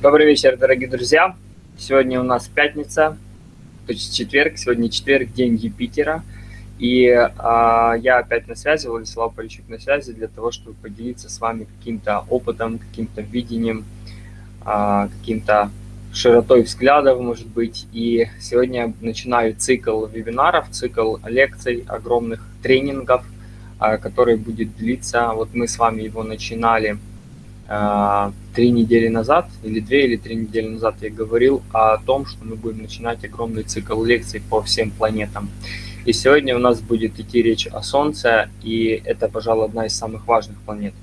Добрый вечер, дорогие друзья. Сегодня у нас пятница, то есть четверг. Сегодня четверг, день Юпитера. И а, я опять на связи, Владислав Полищук на связи, для того, чтобы поделиться с вами каким-то опытом, каким-то видением, а, каким-то широтой взглядов, может быть. И сегодня начинаю цикл вебинаров, цикл лекций, огромных тренингов, а, который будет длиться. Вот мы с вами его начинали три недели назад, или две или три недели назад я говорил о том, что мы будем начинать огромный цикл лекций по всем планетам. И сегодня у нас будет идти речь о Солнце, и это, пожалуй, одна из самых важных планет.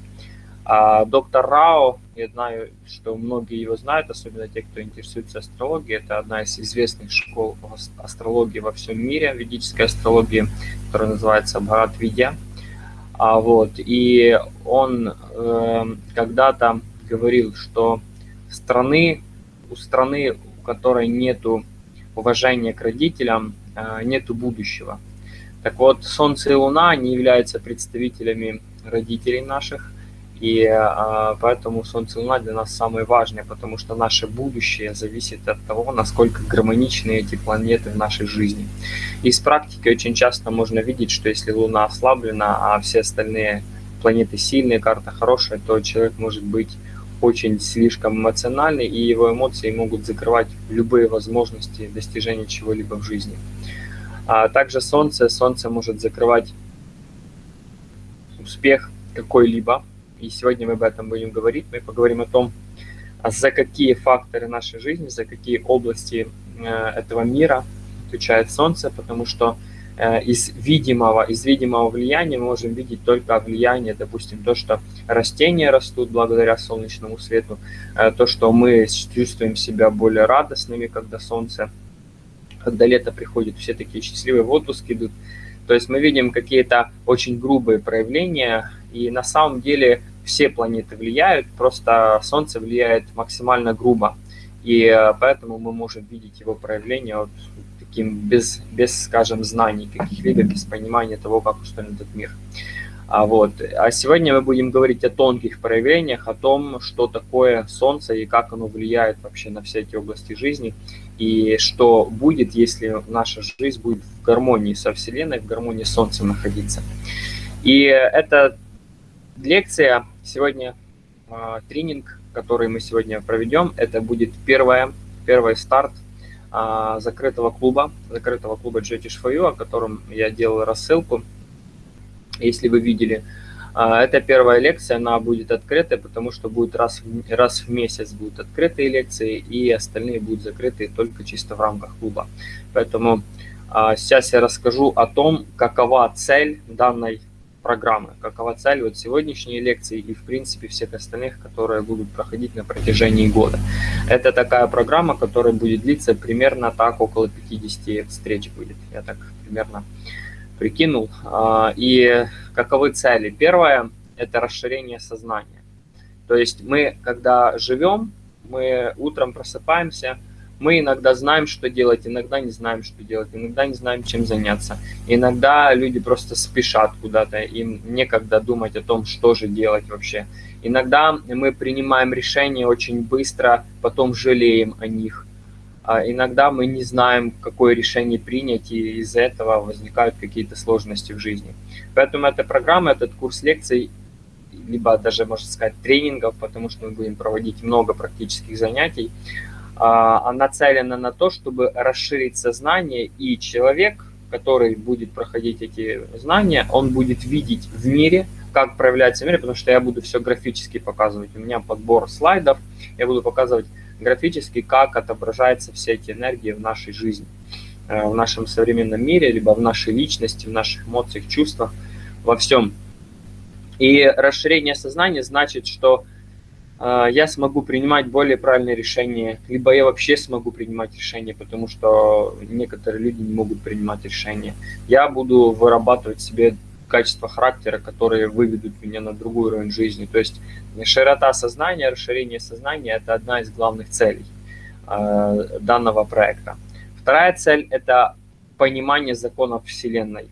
А доктор Рао, я знаю, что многие его знают, особенно те, кто интересуется астрологией, это одна из известных школ астрологии во всем мире, ведической астрологии, которая называется Бхарат Видя. А вот, и он э, когда-то говорил, что страны, у страны, у которой нету уважения к родителям, э, нету будущего. Так вот, Солнце и Луна, они являются представителями родителей наших, и а, поэтому Солнце и Луна для нас самые важные, потому что наше будущее зависит от того, насколько гармоничны эти планеты в нашей жизни. Из практики очень часто можно видеть, что если Луна ослаблена, а все остальные планеты сильные, карта хорошая, то человек может быть очень слишком эмоциональный, и его эмоции могут закрывать любые возможности достижения чего-либо в жизни. А также Солнце, Солнце может закрывать успех какой-либо, и сегодня мы об этом будем говорить. Мы поговорим о том, а за какие факторы нашей жизни, за какие области э, этого мира отвечает Солнце, потому что э, из видимого, из видимого влияния мы можем видеть только влияние, допустим, то, что растения растут благодаря солнечному свету, э, то, что мы чувствуем себя более радостными, когда солнце, когда лето приходит, все такие счастливые в отпуск идут. То есть мы видим какие-то очень грубые проявления, и на самом деле все планеты влияют, просто Солнце влияет максимально грубо. И э, поэтому мы можем видеть его проявление вот таким без, без, скажем, знаний каких-либо, без понимания того, как устроен этот мир. А, вот. а сегодня мы будем говорить о тонких проявлениях, о том, что такое Солнце и как оно влияет вообще на все эти области жизни, и что будет, если наша жизнь будет в гармонии со Вселенной, в гармонии с Солнцем находиться. И это лекция сегодня, э, тренинг, который мы сегодня проведем, это будет первое, первый старт э, закрытого клуба, закрытого клуба Jetish for You, о котором я делал рассылку, если вы видели. Э, это первая лекция, она будет открытая, потому что будет раз, раз в месяц будут открытые лекции, и остальные будут закрытые только чисто в рамках клуба. Поэтому сейчас я расскажу о том, какова цель данной программы, какова цель вот сегодняшней лекции и, в принципе, всех остальных, которые будут проходить на протяжении года. Это такая программа, которая будет длиться примерно так, около 50 встреч будет. Я так примерно прикинул. А, и каковы цели? Первое – это расширение сознания. То есть мы, когда живем, мы утром просыпаемся – мы иногда знаем, что делать, иногда не знаем, что делать, иногда не знаем, чем заняться. Иногда люди просто спешат куда-то, им некогда думать о том, что же делать вообще. Иногда мы принимаем решения очень быстро, потом жалеем о них. А иногда мы не знаем, какое решение принять, и из-за этого возникают какие-то сложности в жизни. Поэтому эта программа, этот курс лекций, либо даже, можно сказать, тренингов, потому что мы будем проводить много практических занятий, нацелена на то, чтобы расширить сознание, и человек, который будет проходить эти знания, он будет видеть в мире, как проявляется мир, потому что я буду все графически показывать. У меня подбор слайдов, я буду показывать графически, как отображаются все эти энергии в нашей жизни, э, в нашем современном мире, либо в нашей личности, в наших эмоциях, чувствах, во всем. И расширение сознания значит, что а, я смогу принимать более правильные решения, либо я вообще смогу принимать решения, потому что некоторые люди не могут принимать решения. Я буду вырабатывать себе качества характера, которые выведут меня на другой уровень жизни. То есть широта сознания, расширение сознания – это одна из главных целей э, данного проекта. Вторая цель – это понимание законов Вселенной.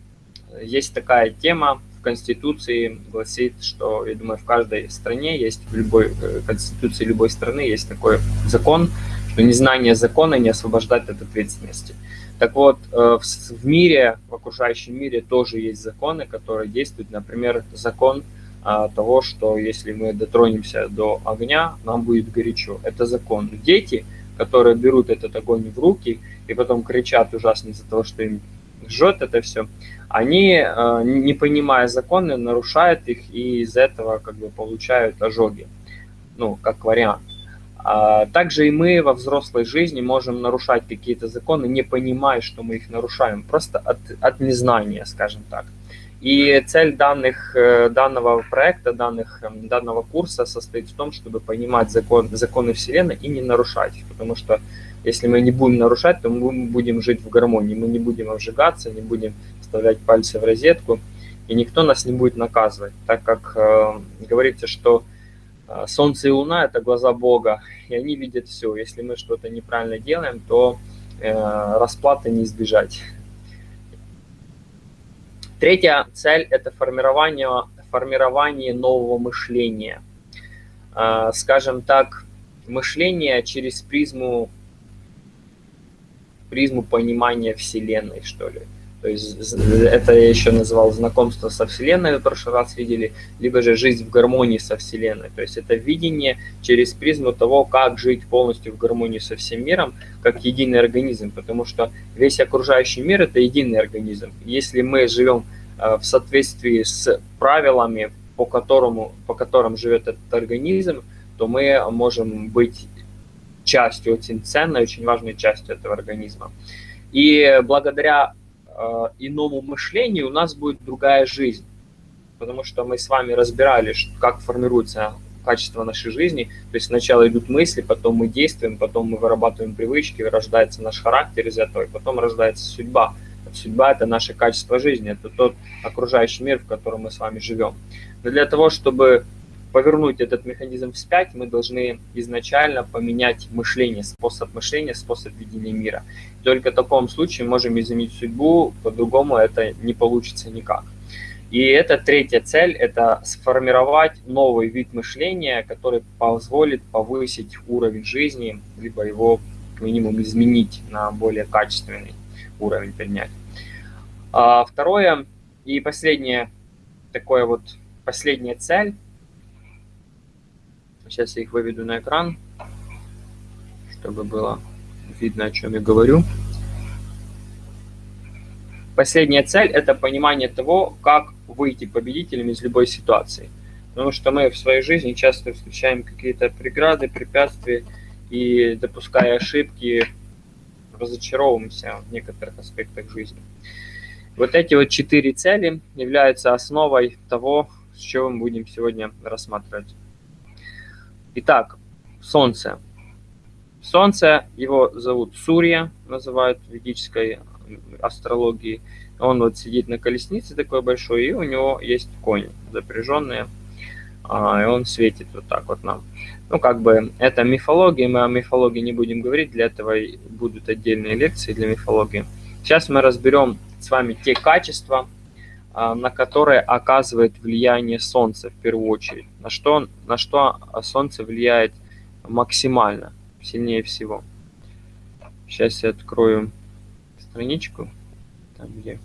Есть такая тема в Конституции гласит, что, я думаю, в каждой стране есть, в любой э, Конституции любой страны есть такой закон, что незнание закона не освобождает от ответственности. Так вот, э, в мире, в окружающем мире тоже есть законы, которые действуют. Например, закон а, того, что если мы дотронемся до огня, нам будет горячо. Это закон. Дети, которые берут этот огонь в руки и потом кричат ужасно из-за того, что им жжет это все, они, э, не понимая законы, нарушают их и из этого как бы получают ожоги. Ну, как вариант. А также и мы во взрослой жизни можем нарушать какие-то законы, не понимая, что мы их нарушаем, просто от, от незнания, скажем так. И цель данных, э, данного проекта, данных, эм, данного курса состоит в том, чтобы понимать закон, законы Вселенной и не нарушать. Потому что если мы не будем нарушать, то мы будем жить в гармонии, мы не будем обжигаться, не будем вставлять пальцы в розетку, и никто нас не будет наказывать, так как э, говорится, что э, Солнце и Луна – это глаза Бога, и они видят все. Если мы что-то неправильно делаем, то э, расплаты не избежать. Третья цель – это формирование, формирование нового мышления. Э, скажем так, мышление через призму, призму понимания Вселенной, что ли. То есть это я еще называл знакомство со Вселенной, в прошлый раз видели, либо же жизнь в гармонии со Вселенной. То есть это видение через призму того, как жить полностью в гармонии со всем миром, как единый организм. Потому что весь окружающий мир – это единый организм. Если мы живем э, в соответствии с правилами, по, которому, по которым живет этот организм, то мы можем быть частью, очень ценной, очень важной частью этого организма. И благодаря Э, иному мышлению у нас будет другая жизнь. Потому что мы с вами разбирали, как формируется качество нашей жизни. То есть сначала идут мысли, потом мы действуем, потом мы вырабатываем привычки, рождается наш характер из этого, и потом рождается судьба. Судьба – это наше качество жизни, это тот окружающий мир, в котором мы с вами живем. Но для того, чтобы повернуть этот механизм вспять, мы должны изначально поменять мышление, способ мышления, способ видения мира. Только в таком случае можем изменить судьбу, по-другому это не получится никак. И это третья цель, это сформировать новый вид мышления, который позволит повысить уровень жизни, либо его минимум изменить на более качественный уровень поднять. А второе и последнее, такое вот последняя цель – Сейчас я их выведу на экран, чтобы было видно, о чем я говорю. Последняя цель – это понимание того, как выйти победителем из любой ситуации. Потому что мы в своей жизни часто встречаем какие-то преграды, препятствия, и, допуская ошибки, разочаровываемся в некоторых аспектах жизни. Вот эти вот четыре цели являются основой того, с чего мы будем сегодня рассматривать. Итак, Солнце. Солнце, его зовут Сурья, называют в ведической астрологии. Он вот сидит на колеснице такой большой, и у него есть конь запряженный, а, и он светит вот так вот нам. Ну, как бы, это мифология, мы о мифологии не будем говорить, для этого будут отдельные лекции для мифологии. Сейчас мы разберем с вами те качества, на которые оказывает влияние Солнце в первую очередь. На что, на что Солнце влияет максимально, сильнее всего. Сейчас я открою страничку, там где,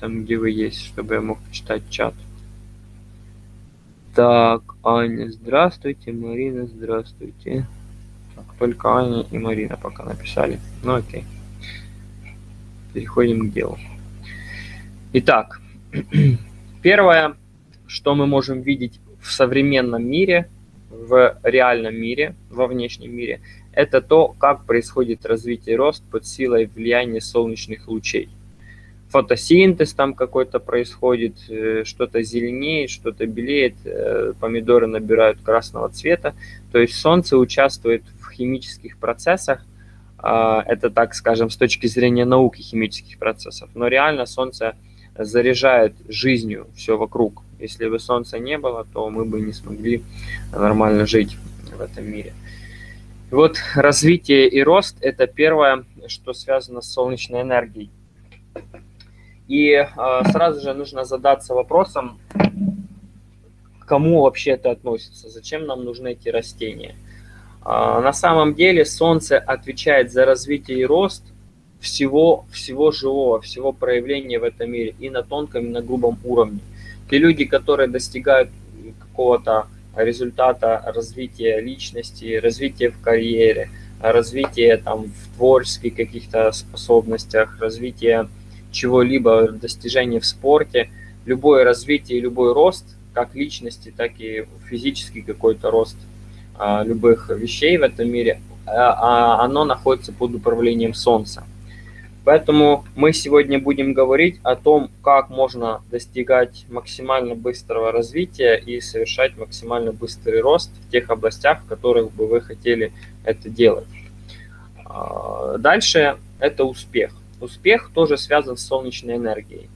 там где вы есть, чтобы я мог читать чат. Так, Аня, здравствуйте, Марина, здравствуйте. Так, только Аня и Марина пока написали. Ну окей. Переходим к делу. Итак, первое, что мы можем видеть в современном мире, в реальном мире, во внешнем мире, это то, как происходит развитие и рост под силой влияния солнечных лучей. Фотосинтез там какой-то происходит, э, что-то зеленеет, что-то белеет, э, помидоры набирают красного цвета. То есть солнце участвует в химических процессах, а, это так скажем с точки зрения науки химических процессов, но реально солнце заряжает жизнью все вокруг. Если бы солнца не было, то мы бы не смогли нормально жить в этом мире. Вот развитие и рост – это первое, что связано с солнечной энергией. И э, сразу же нужно задаться вопросом, кому вообще это относится, зачем нам нужны эти растения. Э, на самом деле Солнце отвечает за развитие и рост всего, всего живого, всего проявления в этом мире и на тонком, и на грубом уровне. Те люди, которые достигают какого-то результата развития личности, развития в карьере, развития там, в творческих каких-то способностях, развития чего-либо, достижения в спорте, любое развитие, любой рост, как личности, так и физический какой-то рост а, любых вещей в этом мире, а, а, оно находится под управлением Солнца. Поэтому мы сегодня будем говорить о том, как можно достигать максимально быстрого развития и совершать максимально быстрый рост в тех областях, в которых бы вы хотели это делать. А, дальше это успех. Успех тоже связан с солнечной энергией.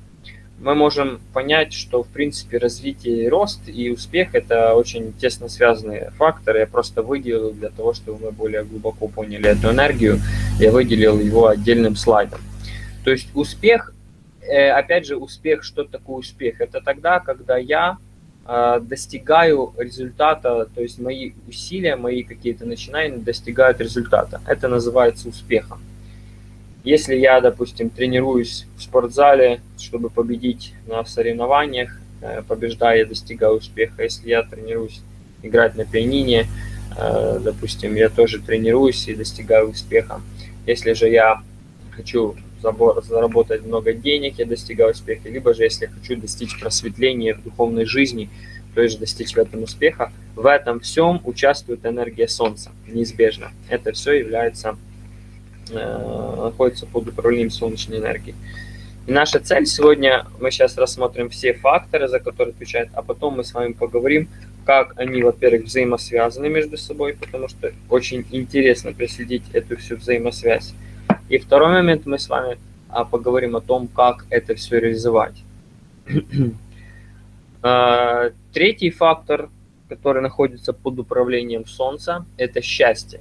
Мы можем понять, что в принципе развитие и рост и успех это очень тесно связанные факторы. Я просто выделил для того, чтобы мы более глубоко поняли эту энергию, я выделил его отдельным слайдом. То есть успех, э, опять же, успех, что такое успех? Это тогда, когда я а, достигаю результата, то есть мои усилия, мои какие-то начинания достигают результата. Это называется успехом. Если я, допустим, тренируюсь в спортзале, чтобы победить на соревнованиях, э, побеждая, достигаю успеха. Если я тренируюсь играть на пианине, э, допустим, я тоже тренируюсь и достигаю успеха. Если же я хочу заработать много денег, я достигаю успеха, либо же если я хочу достичь просветления в духовной жизни, то есть достичь в этом успеха, в этом всем участвует энергия Солнца, неизбежно. Это все является, э, находится под управлением солнечной энергии. И наша цель сегодня, мы сейчас рассмотрим все факторы, за которые отвечают, а потом мы с вами поговорим, как они, во-первых, взаимосвязаны между собой, потому что очень интересно проследить эту всю взаимосвязь. И второй момент мы с вами а, поговорим о том, как это все реализовать. а, третий фактор, который находится под управлением Солнца, это счастье.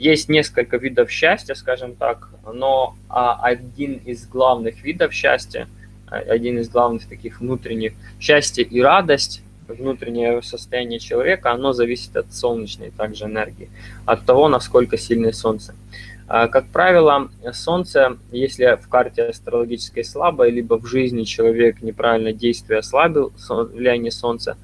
Есть несколько видов счастья, скажем так, но а, один из главных видов счастья, а, один из главных таких внутренних счастья и радость, внутреннее состояние человека, оно зависит от солнечной также энергии, от того, насколько сильное Солнце. А, как правило, Солнце, если в карте астрологической слабое, либо в жизни человек неправильно действуя ослабил влияние Солнца,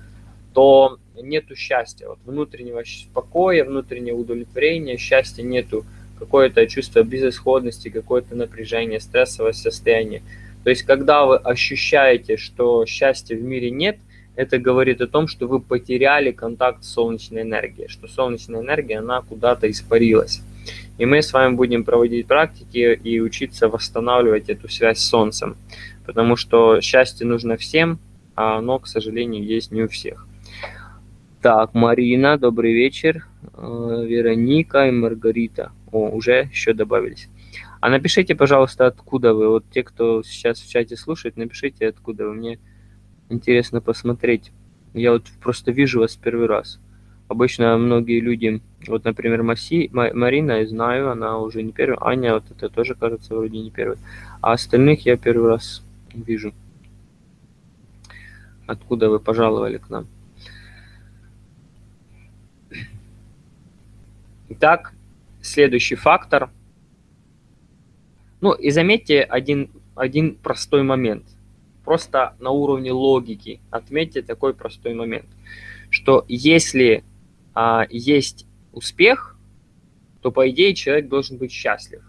то нету счастья, вот внутреннего покоя, внутреннего удовлетворения, счастья нету, какое-то чувство безысходности, какое-то напряжение, стрессовое состояние. То есть, когда вы ощущаете, что счастья в мире нет, это говорит о том, что вы потеряли контакт с солнечной энергией, что солнечная энергия, она куда-то испарилась. И мы с вами будем проводить практики и учиться восстанавливать эту связь с Солнцем. Потому что счастье нужно всем, а оно, к сожалению, есть не у всех. Так, Марина, добрый вечер. Э, Вероника и Маргарита. О, уже еще добавились. А напишите, пожалуйста, откуда вы. Вот те, кто сейчас в чате слушает, напишите, откуда вы. Мне интересно посмотреть. Я вот просто вижу вас первый раз. Обычно многие люди, вот, например, Маси, Марина, я знаю, она уже не первая, Аня, вот это тоже, кажется, вроде не первая, а остальных я первый раз вижу. Откуда вы пожаловали к нам? Итак, следующий фактор. Ну и заметьте один, один простой момент. Просто на уровне логики отметьте такой простой момент, что если а, есть успех, то, по идее, человек должен быть счастлив.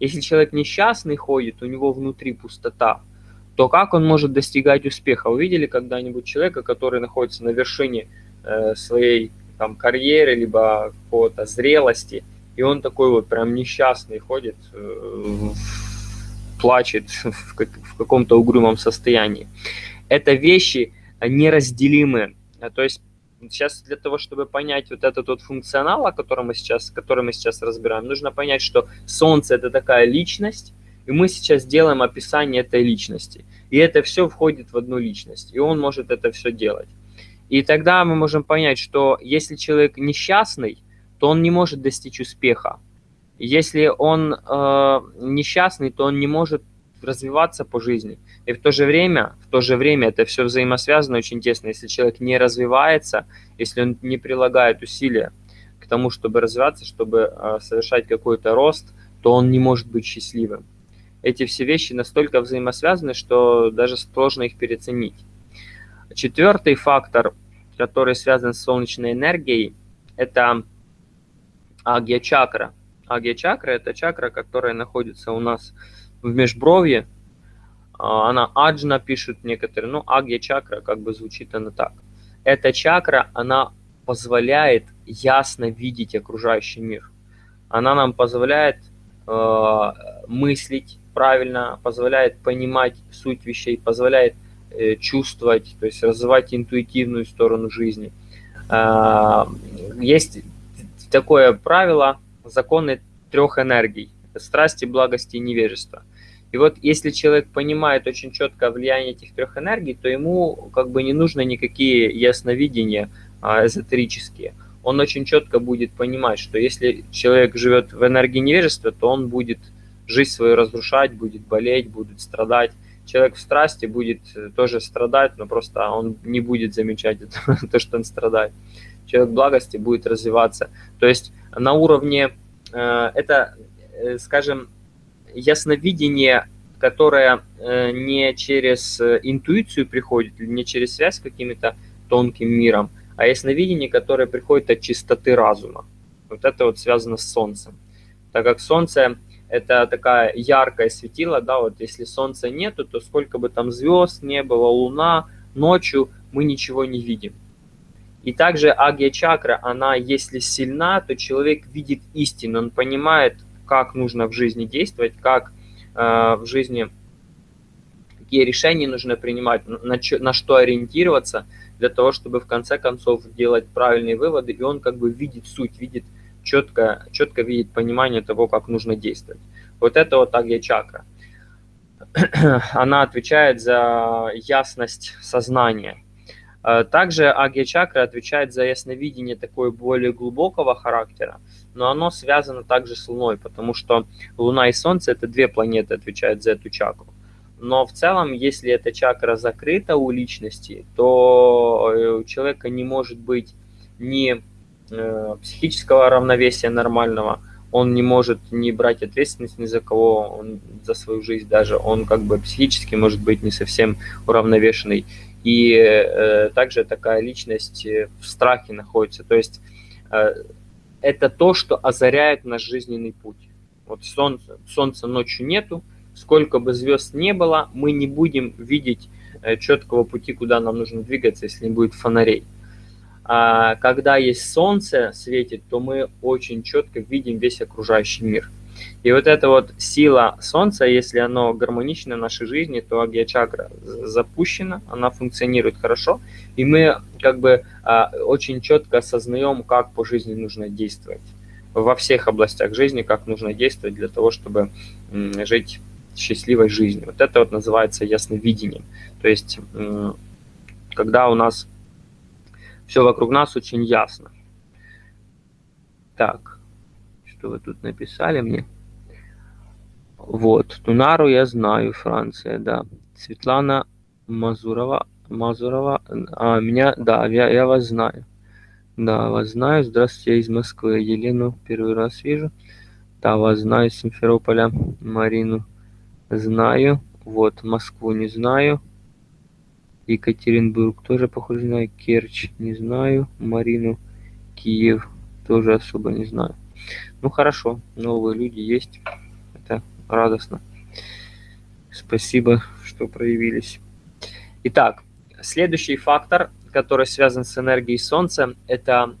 Если человек несчастный ходит, у него внутри пустота, то как он может достигать успеха? Вы видели когда-нибудь человека, который находится на вершине э, своей там, карьеры, либо какого-то зрелости, и он такой вот прям несчастный ходит, э, плачет в, как, в каком-то угрюмом состоянии. Это вещи неразделимые. То есть Сейчас для того, чтобы понять вот этот вот функционал, о котором мы сейчас, который мы сейчас разбираем, нужно понять, что Солнце – это такая личность, и мы сейчас делаем описание этой личности. И это все входит в одну личность, и он может это все делать. И тогда мы можем понять, что если человек несчастный, то он не может достичь успеха. Если он э, несчастный, то он не может развиваться по жизни. И в то же время, в то же время это все взаимосвязано очень тесно. Если человек не развивается, если он не прилагает усилия к тому, чтобы развиваться, чтобы э, совершать какой-то рост, то он не может быть счастливым. Эти все вещи настолько взаимосвязаны, что даже сложно их переоценить. Четвертый фактор, который связан с солнечной энергией, это агья-чакра. Агья-чакра – это чакра, которая находится у нас в межбровье. А, она аджна пишут некоторые, ну, агья-чакра, как бы звучит она так. Эта чакра, она позволяет ясно видеть окружающий мир. Она нам позволяет э, мыслить правильно, позволяет понимать суть вещей, позволяет э, чувствовать, то есть развивать интуитивную сторону жизни. Э, есть такое правило, законы трех энергий – страсти, благости и невежества. И вот если человек понимает очень четко влияние этих трех энергий, то ему как бы не нужно никакие ясновидения а, эзотерические. Он очень четко будет понимать, что если человек живет в энергии невежества, то он будет жизнь свою разрушать, будет болеть, будет страдать. Человек в страсти будет э, тоже страдать, но просто он не будет замечать это, то, что он страдает. Человек в благости будет развиваться. То есть на уровне, э, это, э, скажем, ясновидение, которое не через интуицию приходит, не через связь с каким-то тонким миром, а ясновидение, которое приходит от чистоты разума. Вот это вот связано с Солнцем. Так как Солнце это такая яркая светила, да, вот если солнца нету, то сколько бы там звезд не было, луна, ночью мы ничего не видим. И также агья чакра, она если сильна, то человек видит истину, он понимает, как нужно в жизни действовать, как э, в жизни, какие решения нужно принимать, на, на что ориентироваться, для того, чтобы в конце концов делать правильные выводы, и он как бы видит суть, видит четко, четко видит понимание того, как нужно действовать. Вот это вот агья-чакра. Она отвечает за ясность сознания. Э, также агья-чакра отвечает за ясновидение такой более глубокого характера, но оно связано также с Луной, потому что Луна и Солнце – это две планеты, отвечают за эту чакру. Но в целом, если эта чакра закрыта у личности, то э, у человека не может быть ни психического равновесия нормального, он не может не брать ответственность ни за кого, он, за свою жизнь даже, он как бы психически может быть не совсем уравновешенный. И э, также такая личность э, в страхе находится. То есть э, это то, что озаряет наш жизненный путь. Вот солнце, солнца ночью нету, сколько бы звезд не было, мы не будем видеть э, четкого пути, куда нам нужно двигаться, если не будет фонарей. А когда есть солнце светит, то мы очень четко видим весь окружающий мир. И вот эта вот сила солнца, если оно гармонично в нашей жизни, то агья-чакра запущена, она функционирует хорошо, и мы как бы а, очень четко осознаем, как по жизни нужно действовать. Во всех областях жизни, как нужно действовать для того, чтобы жить счастливой жизнью. Вот это вот называется ясновидением. То есть, когда у нас все вокруг нас очень ясно. Так, что вы тут написали мне? Вот, Тунару я знаю, Франция, да. Светлана Мазурова, Мазурова, а, меня, да, я, я вас знаю. Да, вас знаю. Здравствуйте, из Москвы. Елену первый раз вижу. Да, вас знаю, Симферополя. Марину знаю. Вот, Москву не знаю. Екатеринбург тоже, похоже, знаю. Керчь не знаю. Марину, Киев тоже особо не знаю. Ну хорошо, новые люди есть. Это радостно. Спасибо, что проявились. Итак, следующий фактор, который связан с энергией Солнца, это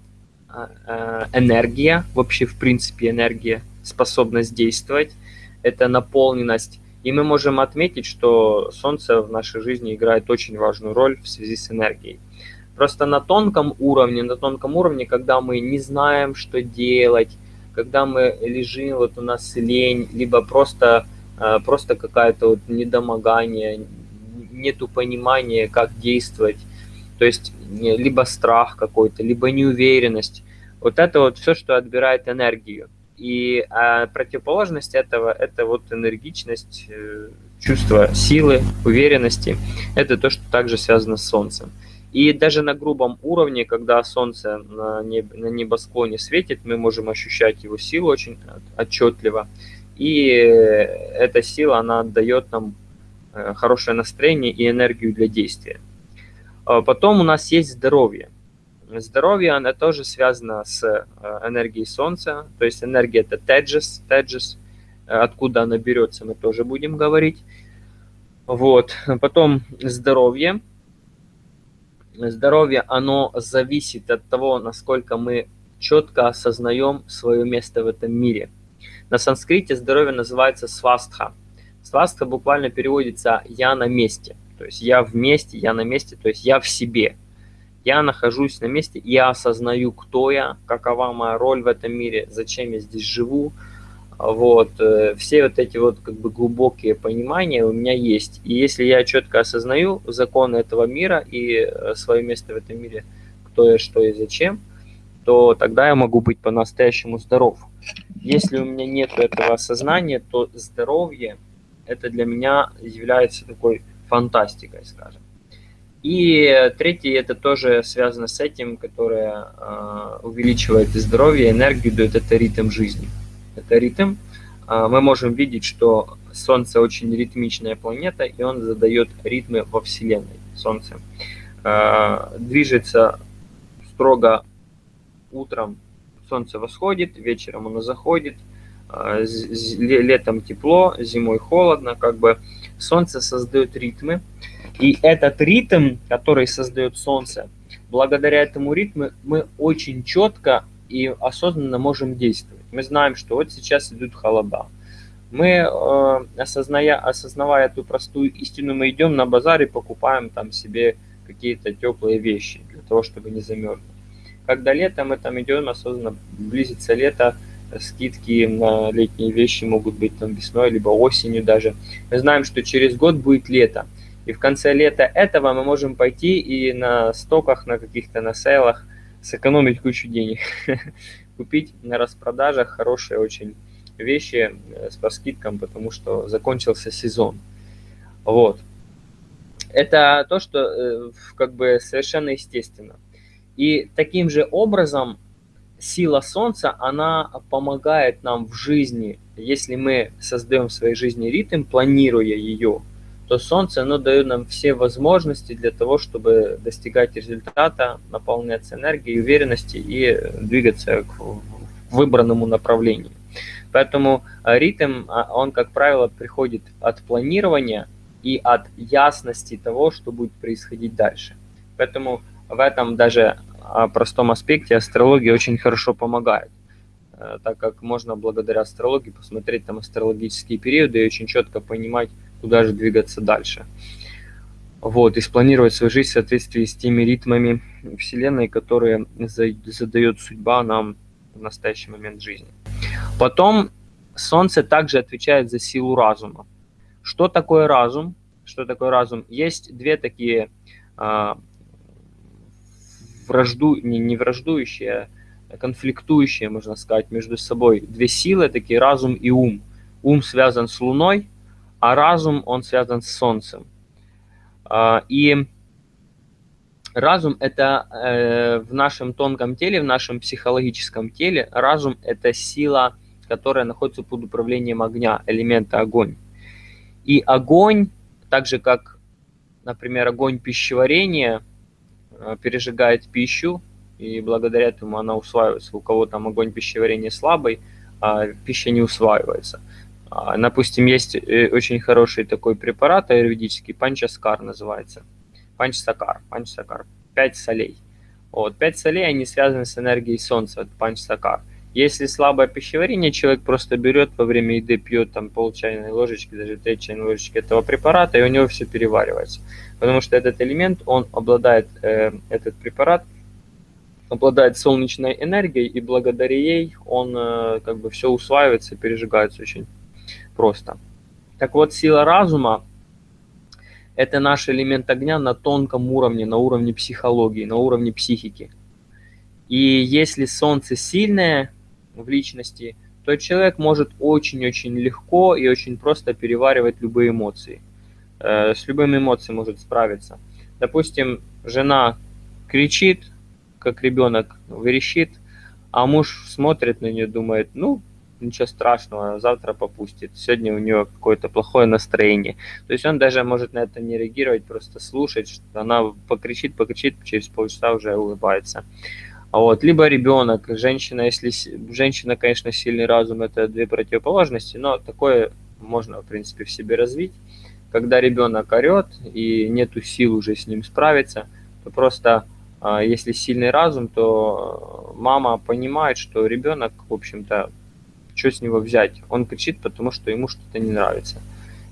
а, а, энергия, вообще в принципе энергия, способность действовать, это наполненность и мы можем отметить, что Солнце в нашей жизни играет очень важную роль в связи с энергией. Просто на тонком уровне, на тонком уровне, когда мы не знаем, что делать, когда мы лежим, вот у нас лень, либо просто, э, просто какое-то вот недомогание, нету понимания, как действовать, то есть либо страх какой-то, либо неуверенность. Вот это вот все, что отбирает энергию. И а, противоположность этого – это вот энергичность, э, чувство силы, уверенности. Это то, что также связано с Солнцем. И даже на грубом уровне, когда Солнце на, неб, на небосклоне светит, мы можем ощущать его силу очень отчетливо. И эта сила, она дает нам э, хорошее настроение и энергию для действия. А потом у нас есть здоровье. Здоровье, оно тоже связано с э, энергией Солнца, то есть энергия это теджес, теджес, откуда она берется, мы тоже будем говорить. Вот, потом здоровье. Здоровье, оно зависит от того, насколько мы четко осознаем свое место в этом мире. На санскрите здоровье называется свастха. Свастха буквально переводится «я на месте». То есть я в месте, я на месте, то есть я в себе. Я нахожусь на месте, я осознаю, кто я, какова моя роль в этом мире, зачем я здесь живу, вот, э, все вот эти вот как бы глубокие понимания у меня есть. И если я четко осознаю законы этого мира и э, свое место в этом мире, кто я, что и зачем, то тогда я могу быть по-настоящему здоров. Если у меня нет этого осознания, то здоровье это для меня является такой фантастикой, скажем. И третье, это тоже связано с этим, которое э, увеличивает здоровье, энергию дает, это ритм жизни. Это ритм, а, мы можем видеть, что Солнце очень ритмичная планета, и он задает ритмы во Вселенной. Солнце. А, движется строго утром, Солнце восходит, вечером оно заходит, а, летом тепло, зимой холодно, как бы. Солнце создает ритмы, и этот ритм, который создает Солнце, благодаря этому ритму мы очень четко и осознанно можем действовать. Мы знаем, что вот сейчас идут холода. Мы, э, осозная, осознавая эту простую истину, мы идем на базар и покупаем там себе какие-то теплые вещи для того, чтобы не замерзнуть. Когда лето, мы там идем осознанно, близится лето, скидки на летние вещи могут быть там весной, либо осенью даже. Мы знаем, что через год будет лето. И в конце лета этого мы можем пойти и на стоках, на каких-то на сейлах сэкономить кучу денег. купить на распродажах хорошие очень вещи э, с скидкам, потому что закончился сезон. Вот. Это то, что э, как бы совершенно естественно. И таким же образом сила Солнца, она помогает нам в жизни. Если мы создаем в своей жизни ритм, планируя ее, то Солнце, оно дает нам все возможности для того, чтобы достигать результата, наполняться энергией, уверенности и двигаться к выбранному направлению. Поэтому э, ритм, а, он, как правило, приходит от планирования и от ясности того, что будет происходить дальше. Поэтому в этом даже а, простом аспекте астрология очень хорошо помогает, э, так как можно благодаря астрологии посмотреть там астрологические периоды и очень четко понимать, куда же двигаться дальше. Вот, и спланировать свою жизнь в соответствии с теми ритмами Вселенной, которые задает судьба нам в настоящий момент жизни. Потом Солнце также отвечает за силу разума. Что такое разум? Что такое разум? Есть две такие а, вражду, не, не враждующие, а конфликтующие, можно сказать, между собой. Две силы, такие разум и ум. Ум связан с Луной, а разум, он связан с Солнцем. А, и разум – это э, в нашем тонком теле, в нашем психологическом теле, разум – это сила, которая находится под управлением огня, элемента огонь. И огонь, так же как, например, огонь пищеварения, э, пережигает пищу, и благодаря этому она усваивается. У кого там огонь пищеварения слабый, а пища не усваивается. А, допустим, есть э, очень хороший такой препарат аюрведический, панчаскар называется. Панчсакар, панчсакар, 5 солей. Вот, 5 солей, они связаны с энергией солнца, это панчсакар. Если слабое пищеварение, человек просто берет во время еды, пьет там пол чайной ложечки, даже 3 чайной ложечки этого препарата, и у него все переваривается. Потому что этот элемент, он обладает, э, этот препарат, обладает солнечной энергией, и благодаря ей он э, как бы все усваивается, пережигается очень просто. Так вот, сила разума – это наш элемент огня на тонком уровне, на уровне психологии, на уровне психики. И если солнце сильное в личности, то человек может очень-очень легко и очень просто переваривать любые эмоции. Э, с любыми эмоциями может справиться. Допустим, жена кричит, как ребенок верещит, а муж смотрит на нее, думает, ну, ничего страшного, завтра попустит, сегодня у нее какое-то плохое настроение. То есть он даже может на это не реагировать, просто слушать, что она покричит, покричит, через полчаса уже улыбается. А вот, либо ребенок, женщина, если женщина, конечно, сильный разум, это две противоположности, но такое можно, в принципе, в себе развить. Когда ребенок орет и нету сил уже с ним справиться, то просто а, если сильный разум, то мама понимает, что ребенок, в общем-то, что с него взять? Он кричит, потому что ему что-то не нравится.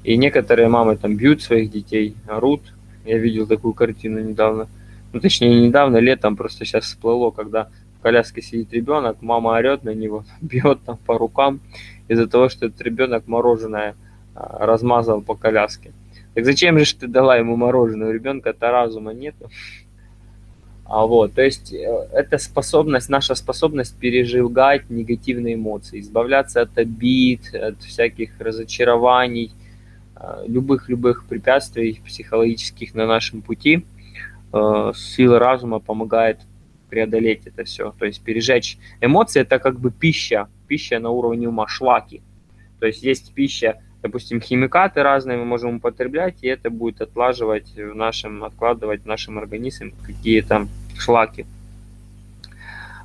И некоторые мамы там бьют своих детей, орут. Я видел такую картину недавно. Ну, точнее, недавно, летом, просто сейчас всплыло, когда в коляске сидит ребенок, мама орет на него, бьет там по рукам из-за того, что этот ребенок мороженое а, размазал по коляске. Так зачем же ты дала ему мороженое? У ребенка-то разума нету. А вот, то есть э, это способность, наша способность пережигать негативные эмоции, избавляться от обид, от всяких разочарований, любых-любых э, препятствий психологических на нашем пути. Э, сила разума помогает преодолеть это все, то есть пережечь. Эмоции – это как бы пища, пища на уровне ума, шлаки. То есть есть пища, допустим, химикаты разные мы можем употреблять, и это будет отлаживать в нашем, откладывать в нашем организме какие-то шлаки.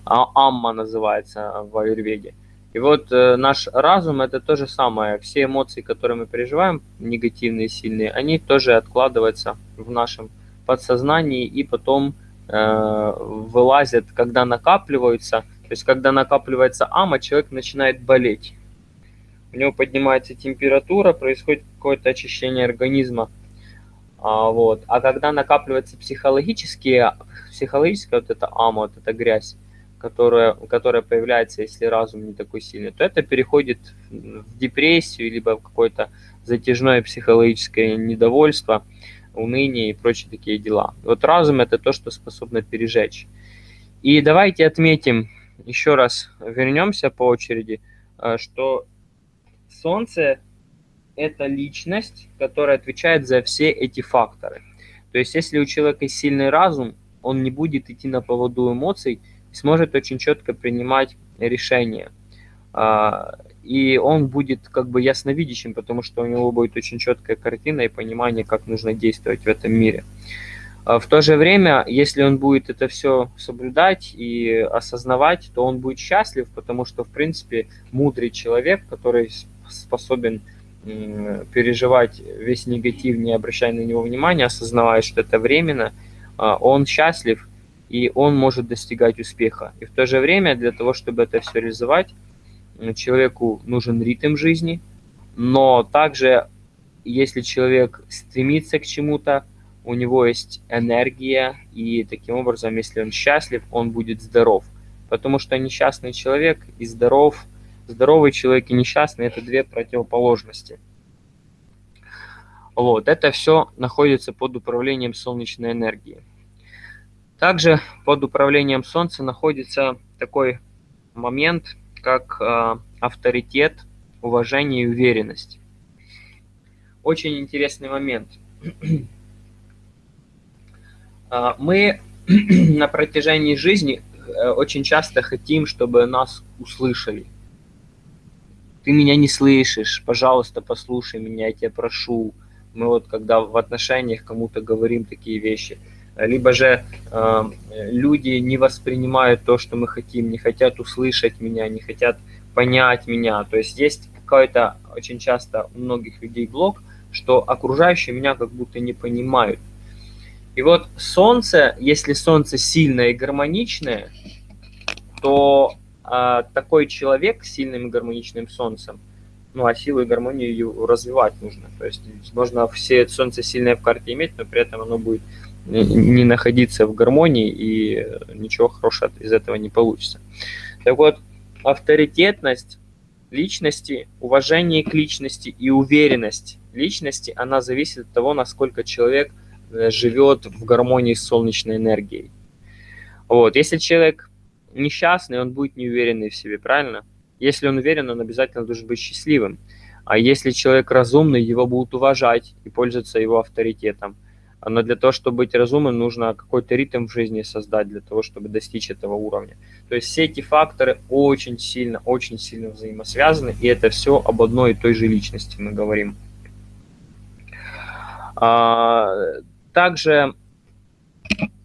А, амма называется в аюрведе. И вот э, наш разум это то же самое. Все эмоции, которые мы переживаем, негативные, сильные, они тоже откладываются в нашем подсознании и потом э, вылазят, когда накапливаются. То есть, когда накапливается ама, человек начинает болеть у него поднимается температура, происходит какое-то очищение организма. А, вот. а когда накапливается психологические, психологическая вот эта ама, вот эта грязь, которая, которая появляется, если разум не такой сильный, то это переходит в депрессию, либо в какое-то затяжное психологическое недовольство, уныние и прочие такие дела. Вот разум – это то, что способно пережечь. И давайте отметим, еще раз вернемся по очереди, э, что Солнце – это личность, которая отвечает за все эти факторы. То есть если у человека сильный разум, он не будет идти на поводу эмоций и сможет очень четко принимать решения. А, и он будет как бы ясновидящим, потому что у него будет очень четкая картина и понимание, как нужно действовать в этом мире. А в то же время, если он будет это все соблюдать и осознавать, то он будет счастлив, потому что, в принципе, мудрый человек, который способен переживать весь негатив, не обращая на него внимания, осознавая, что это временно, а, он счастлив и он может достигать успеха. И в то же время для того, чтобы это все реализовать, человеку нужен ритм жизни, но также, если человек стремится к чему-то, у него есть энергия, и таким образом, если он счастлив, он будет здоров. Потому что несчастный человек и здоров – Здоровый человек и несчастный – это две противоположности. Вот, это все находится под управлением солнечной энергии. Также под управлением Солнца находится такой момент, как э, авторитет, уважение и уверенность. Очень интересный момент. А, мы на протяжении жизни э, очень часто хотим, чтобы нас услышали ты меня не слышишь, пожалуйста, послушай меня, я тебя прошу. Мы вот когда в отношениях кому-то говорим такие вещи, либо же э, люди не воспринимают то, что мы хотим, не хотят услышать меня, не хотят понять меня. То есть есть какой-то очень часто у многих людей блок, что окружающие меня как будто не понимают. И вот солнце, если солнце сильное и гармоничное, то а, такой человек с сильным и гармоничным солнцем, ну, а силу и гармонию развивать нужно. То есть можно все солнце сильное в карте иметь, но при этом оно будет не находиться в гармонии, и ничего хорошего из этого не получится. Так вот, авторитетность личности, уважение к личности и уверенность личности, она зависит от того, насколько человек э, живет в гармонии с солнечной энергией. Вот. Если человек несчастный, он будет неуверенный в себе, правильно? Если он уверен, он обязательно должен быть счастливым. А если человек разумный, его будут уважать и пользоваться его авторитетом. Но для того, чтобы быть разумным, нужно какой-то ритм в жизни создать для того, чтобы достичь этого уровня. То есть все эти факторы очень сильно, очень сильно взаимосвязаны, и это все об одной и той же личности мы говорим. А, также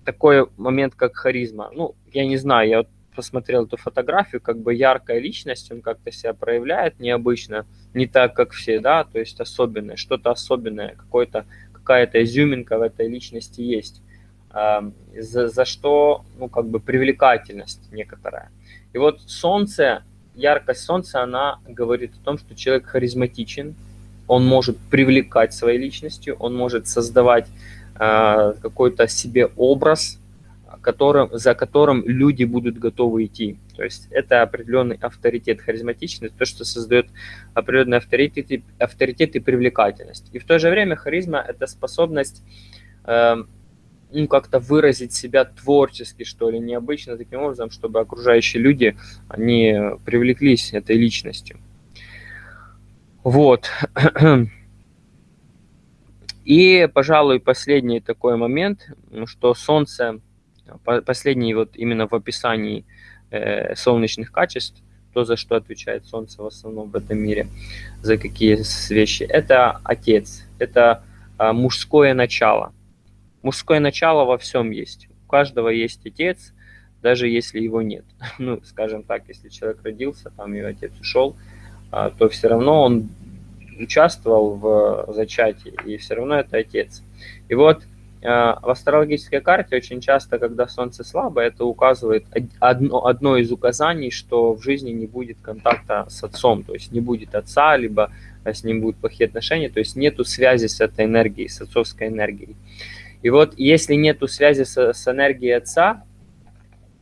такой момент, как харизма. Ну, я не знаю, я вот посмотрел эту фотографию, как бы яркая личность, он как-то себя проявляет необычно, не так, как все, да, то есть особенное, что-то особенное, какой-то какая-то изюминка в этой личности есть, за, за что, ну, как бы привлекательность некоторая. И вот солнце, яркость солнца, она говорит о том, что человек харизматичен, он может привлекать своей личностью, он может создавать э, какой-то себе образ, которым, за которым люди будут готовы идти. То есть это определенный авторитет, харизматичность, то, что создает определенный авторитет, авторитет и привлекательность. И в то же время харизма – это способность э, ну, как-то выразить себя творчески, что ли, необычно таким образом, чтобы окружающие люди, они привлеклись этой личностью. Вот. И, пожалуй, последний такой момент, что Солнце, последний вот именно в описании – э, солнечных качеств, то, за что отвечает Солнце в основном в этом мире, за какие вещи, это Отец, это э, мужское начало. Мужское начало во всем есть. У каждого есть Отец, даже если его нет. Ну, скажем так, если человек родился, там его отец ушел, э, то все равно он участвовал в зачатии, и все равно это Отец. И вот в астрологической карте очень часто, когда Солнце слабо, это указывает одно, одно из указаний, что в жизни не будет контакта с отцом, то есть не будет отца, либо с ним будут плохие отношения, то есть нету связи с этой энергией, с отцовской энергией. И вот если нету связи с, с энергией отца,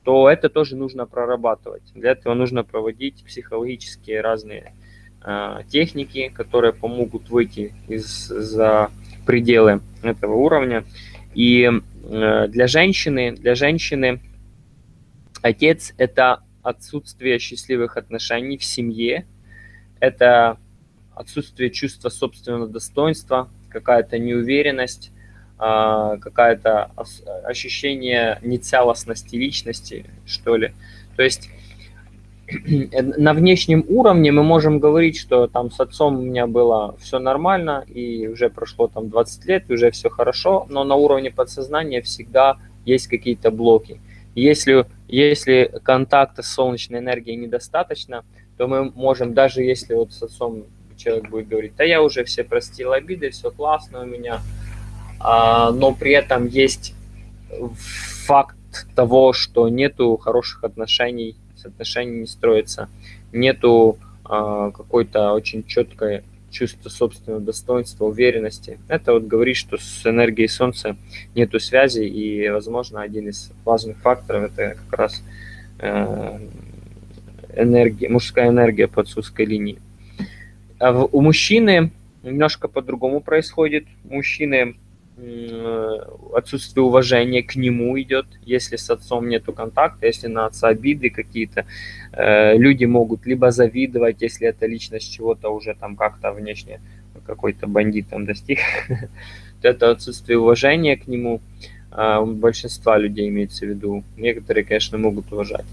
то это тоже нужно прорабатывать. Для этого нужно проводить психологические разные э, техники, которые помогут выйти из за пределы этого уровня. И э, для женщины, для женщины отец – это отсутствие счастливых отношений в семье, это отсутствие чувства собственного достоинства, какая-то неуверенность, а, какое-то ощущение нецелостности личности, что ли. То есть на внешнем уровне мы можем говорить, что там с отцом у меня было все нормально, и уже прошло там 20 лет, и уже все хорошо, но на уровне подсознания всегда есть какие-то блоки. Если, если контакта с солнечной энергией недостаточно, то мы можем, даже если вот с отцом человек будет говорить, да я уже все простил обиды, все классно у меня, а, но при этом есть факт того, что нету хороших отношений отношения не строятся, нету э, какой-то очень четкой чувства собственного достоинства, уверенности. Это вот говорит, что с энергией Солнца нету связи, и, возможно, один из важных факторов – это как раз э, энергия, мужская энергия по отцовской линии. А в, у мужчины немножко по-другому происходит. Мужчины Э, отсутствие уважения к нему идет, если с отцом нету контакта, если на отца обиды какие-то, э, люди могут либо завидовать, если эта личность чего-то уже там как-то внешне какой-то бандит там достиг, это отсутствие уважения к нему, э, большинства людей имеется в виду, некоторые, конечно, могут уважать.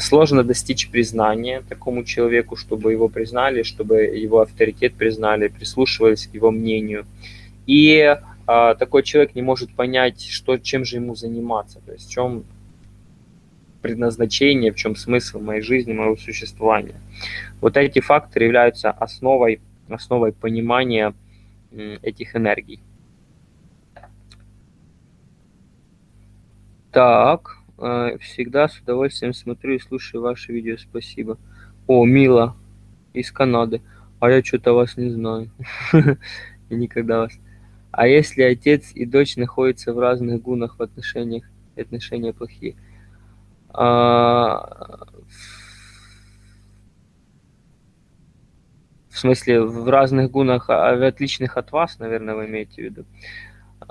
Сложно достичь признания такому человеку, чтобы его признали, чтобы его авторитет признали, прислушивались к его мнению. И а, такой человек не может понять, что, чем же ему заниматься, то есть в чем предназначение, в чем смысл моей жизни, моего существования. Вот эти факторы являются основой, основой понимания этих энергий. Так, э, всегда с удовольствием смотрю и слушаю ваши видео, спасибо. О, Мила из Канады, а я что-то вас не знаю. Никогда вас а если отец и дочь находятся в разных гунах в отношениях, отношения плохие? А, в смысле, в разных гунах, а в отличных от вас, наверное, вы имеете в виду.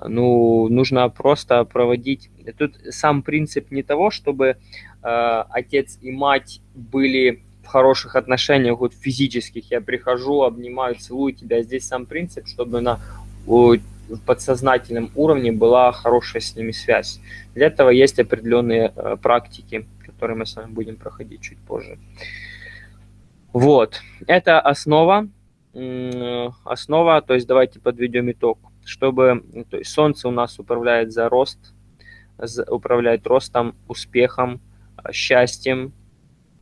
Ну, нужно просто проводить... Тут сам принцип не того, чтобы э, отец и мать были в хороших отношениях, вот физических, я прихожу, обнимаю, целую тебя. Здесь сам принцип, чтобы на подсознательном уровне была хорошая с ними связь. Для этого есть определенные э, практики, которые мы с вами будем проходить чуть позже. Вот, это основа, основа, то есть давайте подведем итог. Чтобы, то есть Солнце у нас управляет за рост, управляет ростом, успехом, счастьем,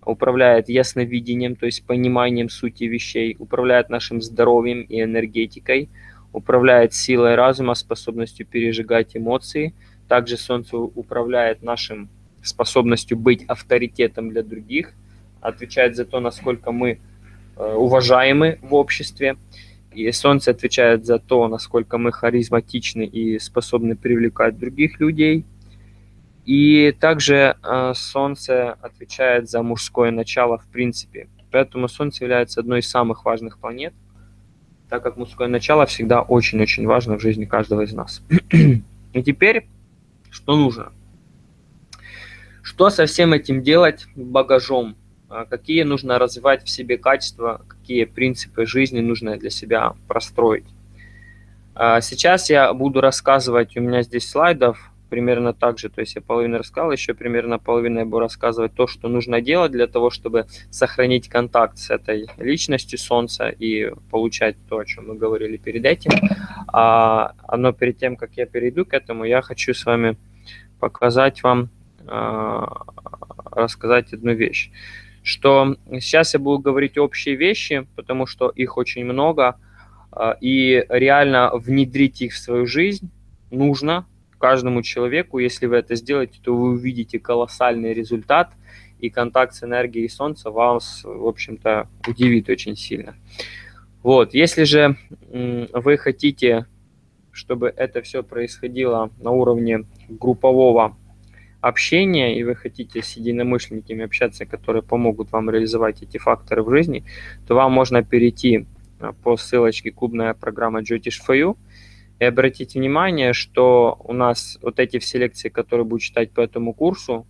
управляет ясновидением, то есть пониманием сути вещей, управляет нашим здоровьем и энергетикой, управляет силой разума, способностью пережигать эмоции. Также Солнце управляет нашим способностью быть авторитетом для других, отвечает за то, насколько мы э, уважаемы в обществе. И Солнце отвечает за то, насколько мы харизматичны и способны привлекать других людей. И также э, Солнце отвечает за мужское начало в принципе. Поэтому Солнце является одной из самых важных планет, так как мужское начало всегда очень-очень важно в жизни каждого из нас. И теперь, что нужно? Что со всем этим делать багажом? А какие нужно развивать в себе качества, какие принципы жизни нужно для себя простроить? А сейчас я буду рассказывать, у меня здесь слайдов, примерно так же, то есть я половину рассказал, еще примерно половину я буду рассказывать то, что нужно делать для того, чтобы сохранить контакт с этой личностью Солнца и получать то, о чем мы говорили перед этим. А, но перед тем, как я перейду к этому, я хочу с вами показать вам, а, рассказать одну вещь, что сейчас я буду говорить общие вещи, потому что их очень много, а, и реально внедрить их в свою жизнь нужно, каждому человеку, если вы это сделаете, то вы увидите колоссальный результат, и контакт с энергией Солнца вас, в общем-то, удивит очень сильно. Вот, если же вы хотите, чтобы это все происходило на уровне группового общения, и вы хотите с единомышленниками общаться, которые помогут вам реализовать эти факторы в жизни, то вам можно перейти а, по ссылочке клубная программа Jyotish for You, и обратите внимание, что у нас вот эти все лекции, которые будут читать по этому курсу,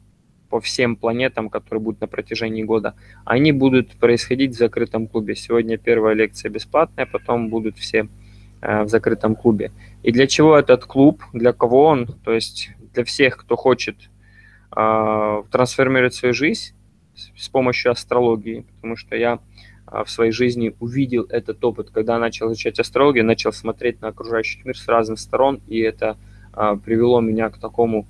по всем планетам, которые будут на протяжении года, они будут происходить в закрытом клубе. Сегодня первая лекция бесплатная, потом будут все э, в закрытом клубе. И для чего этот клуб, для кого он? То есть для всех, кто хочет э, трансформировать свою жизнь с помощью астрологии, потому что я в своей жизни увидел этот опыт, когда начал изучать астрологию, начал смотреть на окружающий мир с разных сторон, и это а, привело меня к такому,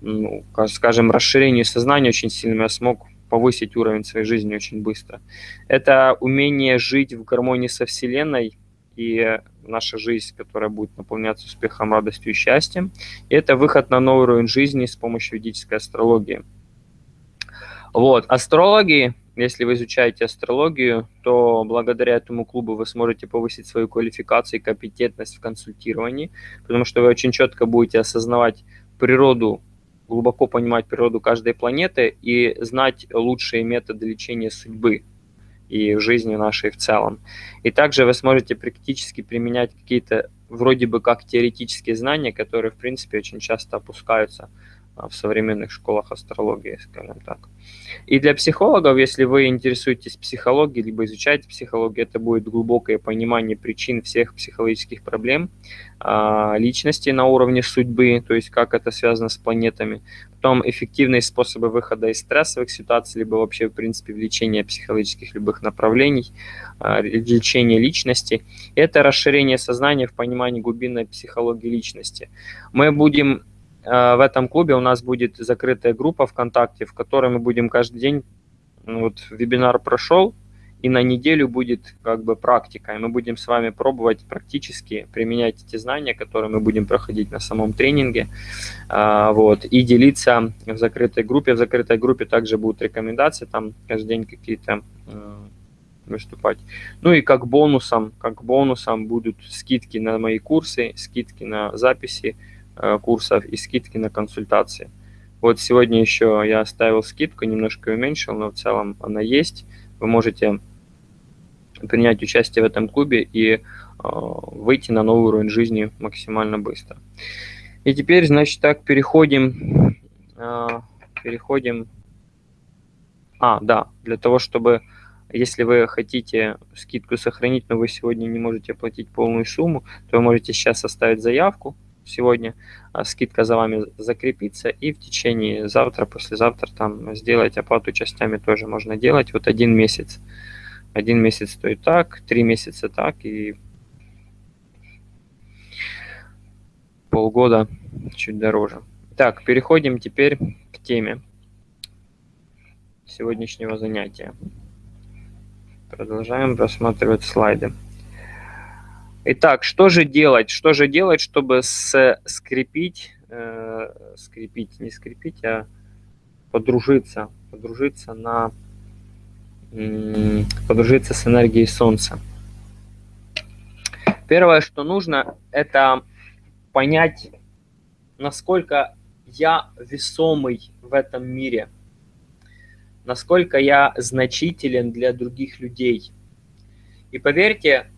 ну, скажем, расширению сознания очень сильно. Я смог повысить уровень своей жизни очень быстро. Это умение жить в гармонии со Вселенной и наша жизнь, которая будет наполняться успехом, радостью и счастьем. И это выход на новый уровень жизни с помощью ведической астрологии. Вот, астрологи если вы изучаете астрологию, то благодаря этому клубу вы сможете повысить свою квалификацию и компетентность в консультировании, потому что вы очень четко будете осознавать природу, глубоко понимать природу каждой планеты и знать лучшие методы лечения судьбы и жизни нашей в целом. И также вы сможете практически применять какие-то вроде бы как теоретические знания, которые в принципе очень часто опускаются в современных школах астрологии, скажем так. И для психологов, если вы интересуетесь психологией, либо изучаете психологию, это будет глубокое понимание причин всех психологических проблем а, личности на уровне судьбы, то есть как это связано с планетами. Потом эффективные способы выхода из стрессовых ситуаций, либо вообще, в принципе, лечения психологических любых направлений, а, лечение личности. Это расширение сознания в понимании глубинной психологии личности. Мы будем в этом клубе у нас будет закрытая группа ВКонтакте, в которой мы будем каждый день, ну, вот вебинар прошел, и на неделю будет как бы практика, и мы будем с вами пробовать практически применять эти знания, которые мы будем проходить на самом тренинге, а, вот, и делиться в закрытой группе. В закрытой группе также будут рекомендации, там каждый день какие-то выступать. Ну и как бонусом, как бонусом будут скидки на мои курсы, скидки на записи, Э, курсов и скидки на консультации. Вот сегодня еще я оставил скидку, немножко уменьшил, но в целом она есть. Вы можете принять участие в этом клубе и э, выйти на новый уровень жизни максимально быстро. И теперь, значит, так, переходим, э, переходим, а, да, для того, чтобы Если вы хотите скидку сохранить, но вы сегодня не можете оплатить полную сумму, то вы можете сейчас оставить заявку сегодня, а скидка за вами закрепится, и в течение завтра, послезавтра там сделать оплату частями тоже можно делать. Вот один месяц. Один месяц стоит так, три месяца так, и полгода чуть дороже. Так, переходим теперь к теме сегодняшнего занятия. Продолжаем просматривать слайды. Итак, что же делать? Что же делать, чтобы скрепить, э, скрепить, не скрепить, а подружиться, подружиться на, подружиться с энергией Солнца? Первое, что нужно, это понять, насколько я весомый в этом мире, насколько я значителен для других людей. И поверьте,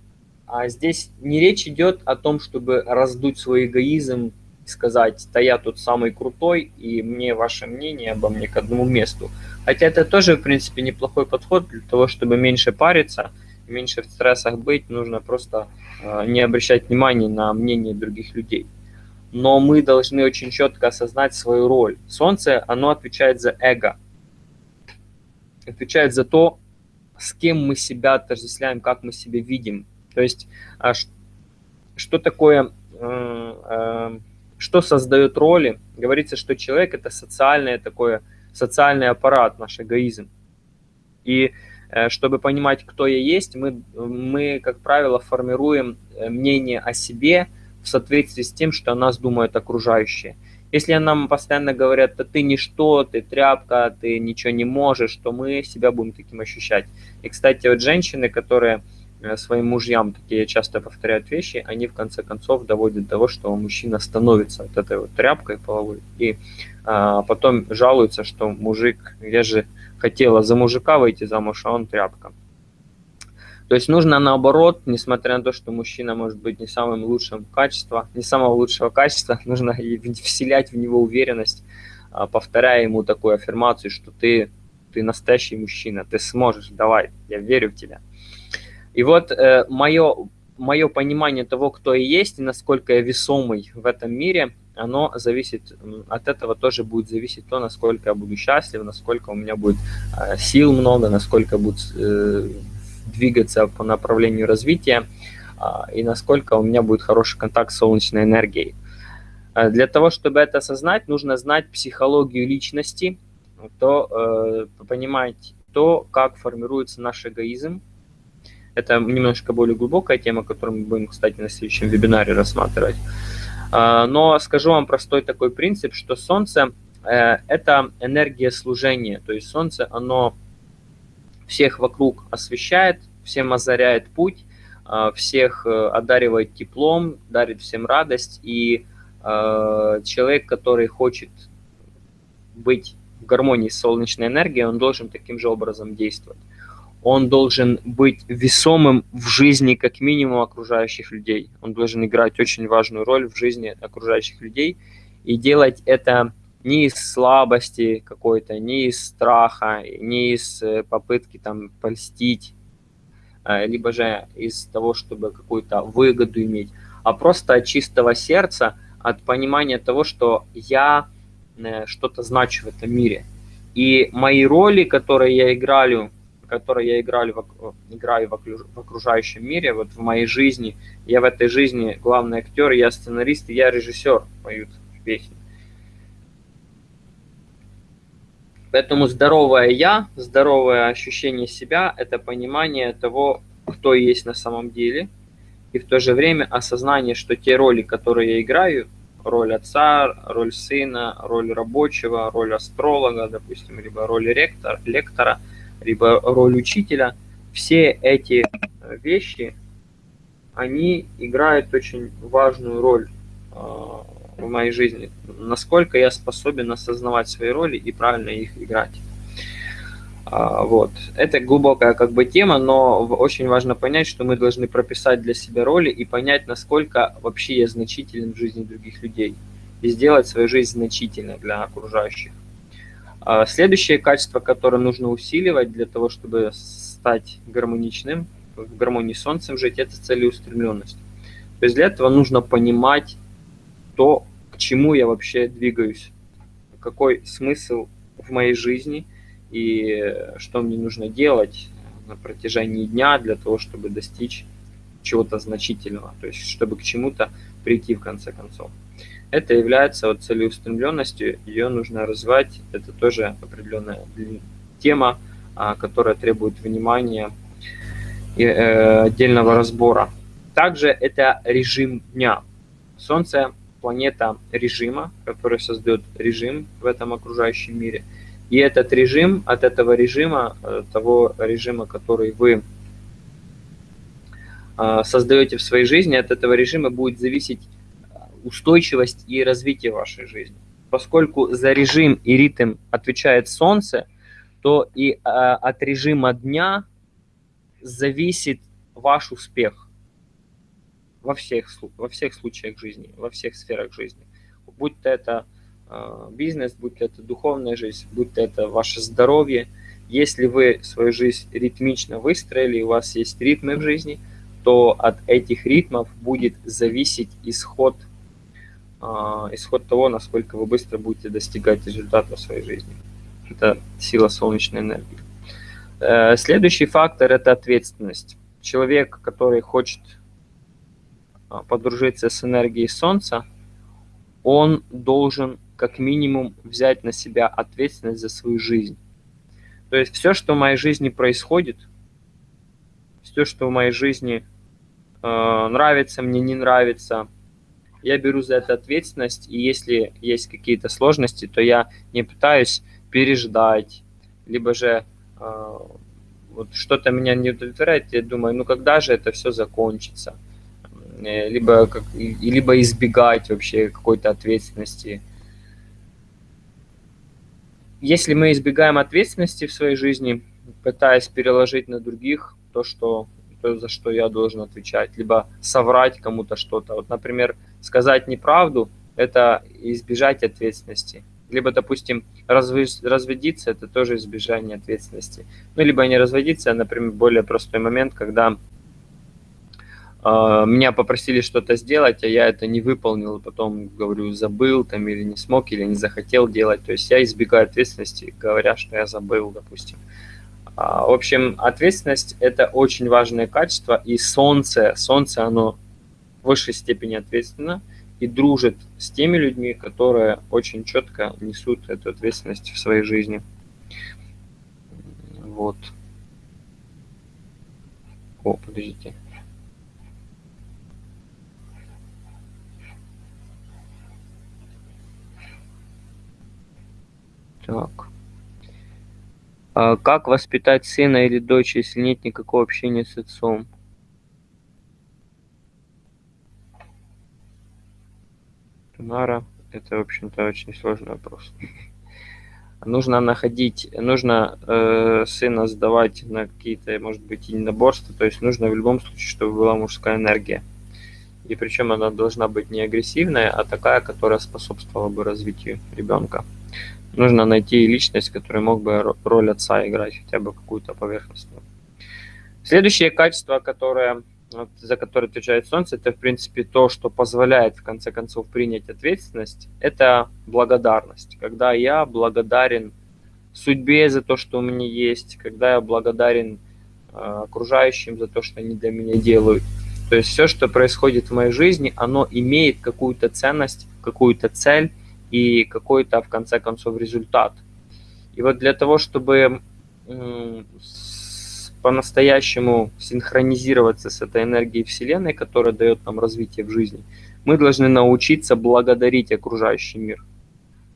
а здесь не речь идет о том, чтобы раздуть свой эгоизм и сказать, да я тут самый крутой, и мне ваше мнение обо мне к одному месту. Хотя это тоже, в принципе, неплохой подход для того, чтобы меньше париться, меньше в стрессах быть, нужно просто э, не обращать внимания на мнение других людей но мы должны очень четко осознать свою роль. Солнце, оно отвечает за эго, отвечает за то, с кем мы себя отождествляем, как мы себя видим. То есть, а что такое, э, э, что создает роли? Говорится, что человек – это социальное такое, социальный аппарат, наш эгоизм. И э, чтобы понимать, кто я есть, мы, мы, как правило, формируем мнение о себе – в соответствии с тем, что о нас думают окружающие. Если нам постоянно говорят, да ты ничто, ты тряпка, ты ничего не можешь, то мы себя будем таким ощущать. И, кстати, вот женщины, которые своим мужьям такие часто повторяют вещи, они в конце концов доводят до того, что мужчина становится вот этой вот тряпкой половой, и а, потом жалуются, что мужик, я же хотела за мужика выйти замуж, а он тряпка. То есть нужно наоборот, несмотря на то, что мужчина может быть не самым лучшим качеством, не самого лучшего качества, нужно вселять в него уверенность, а, повторяя ему такую аффирмацию, что ты, ты настоящий мужчина, ты сможешь, давай, я верю в тебя. И вот э, мое, мое понимание того, кто я есть и насколько я весомый в этом мире, оно зависит, от этого тоже будет зависеть то, насколько я буду счастлив, насколько у меня будет э, сил много, насколько будет э, двигаться по направлению развития а, и насколько у меня будет хороший контакт с солнечной энергией. А, для того, чтобы это осознать, нужно знать психологию личности, то э, понимать то, как формируется наш эгоизм. Это немножко более глубокая тема, которую мы будем, кстати, на следующем вебинаре рассматривать. А, но скажу вам простой такой принцип, что Солнце э, – это энергия служения. То есть Солнце, оно всех вокруг освещает, всем озаряет путь, а, всех э, одаривает теплом, дарит всем радость. И а, человек, который хочет быть в гармонии с солнечной энергией, он должен таким же образом действовать. Он должен быть весомым в жизни как минимум окружающих людей. Он должен играть очень важную роль в жизни окружающих людей и делать это ни из слабости какой-то, ни из страха, ни из э, попытки там польстить, э, либо же из того, чтобы какую-то выгоду иметь, а просто от чистого сердца, от понимания того, что я э, что-то значу в этом мире. И мои роли, которые я играю, которые я играю в, играю в окружающем мире, вот в моей жизни, я в этой жизни главный актер, я сценарист, и я режиссер, поют песни. Поэтому здоровое «я», здоровое ощущение себя – это понимание того, кто есть на самом деле, и в то же время осознание, что те роли, которые я играю, роль отца, роль сына, роль рабочего, роль астролога, допустим, либо роль ректор, лектора, либо роль учителя, все эти вещи, они играют очень важную роль а, в моей жизни, насколько я способен осознавать свои роли и правильно их играть. А, вот. Это глубокая как бы тема, но очень важно понять, что мы должны прописать для себя роли и понять, насколько вообще я значителен в жизни других людей. И сделать свою жизнь значительной для окружающих. А следующее качество, которое нужно усиливать для того, чтобы стать гармоничным, в гармонии с Солнцем жить, это целеустремленность. То есть для этого нужно понимать то, к чему я вообще двигаюсь, какой смысл в моей жизни и что мне нужно делать на протяжении дня для того, чтобы достичь чего-то значительного, то есть чтобы к чему-то прийти в конце концов. Это является вот целеустремленностью, ее нужно развивать, это тоже определенная тема, а, которая требует внимания и э, отдельного разбора. Также это режим дня. Солнце – планета режима, который создает режим в этом окружающем мире. И этот режим, от этого режима, э, того режима, который вы э, создаете в своей жизни, от этого режима будет зависеть устойчивость и развитие вашей жизни. Поскольку за режим и ритм отвечает Солнце, то и от режима дня зависит ваш успех во всех, во всех случаях жизни, во всех сферах жизни. Будь то это э, бизнес, будь то это духовная жизнь, будь то это ваше здоровье. Если вы свою жизнь ритмично выстроили, у вас есть ритмы в жизни, то от этих ритмов будет зависеть исход, э, исход того, насколько вы быстро будете достигать результата в своей жизни. Это сила солнечной энергии. Э, следующий фактор – это ответственность. Человек, который хочет а, подружиться с энергией Солнца, он должен как минимум взять на себя ответственность за свою жизнь. То есть все, что в моей жизни происходит, все, что в моей жизни э, нравится, мне не нравится, я беру за это ответственность, и если есть какие-то сложности, то я не пытаюсь переждать, либо же а, вот что-то меня не удовлетворяет, я думаю, ну когда же это все закончится? Э, либо, как, либо избегать вообще какой-то ответственности. Если мы избегаем ответственности в своей жизни, пытаясь переложить на других то, что, то за что я должен отвечать, либо соврать кому-то что-то. Вот, например, сказать неправду – это избежать ответственности либо, допустим, разводиться, это тоже избежание ответственности. Ну, либо не разводиться, а, например, более простой момент, когда э, меня попросили что-то сделать, а я это не выполнил, потом, говорю, забыл там или не смог, или не захотел делать. То есть я избегаю ответственности, говоря, что я забыл, допустим. А, в общем, ответственность – это очень важное качество, и солнце, солнце, оно в высшей степени ответственно – и дружит с теми людьми, которые очень четко несут эту ответственность в своей жизни. Вот. О, подождите. Так. А как воспитать сына или дочь, если нет никакого общения с отцом? Нара – это, в общем-то, очень сложный вопрос. Нужно находить, нужно э, сына сдавать на какие-то, может быть, единоборства, то есть нужно в любом случае, чтобы была мужская энергия. И причем она должна быть не агрессивная, а такая, которая способствовала бы развитию ребенка. Нужно найти личность, которая мог бы роль отца играть, хотя бы какую-то поверхностную. Следующее качество, которое вот, за который отвечает Солнце, это, в принципе, то, что позволяет, в конце концов, принять ответственность, это благодарность. Когда я благодарен судьбе за то, что у меня есть, когда я благодарен э, окружающим за то, что они для меня делают. То есть все, что происходит в моей жизни, оно имеет какую-то ценность, какую-то цель и какой-то, в конце концов, результат. И вот для того, чтобы по-настоящему синхронизироваться с этой энергией Вселенной, которая дает нам развитие в жизни, мы должны научиться благодарить окружающий мир.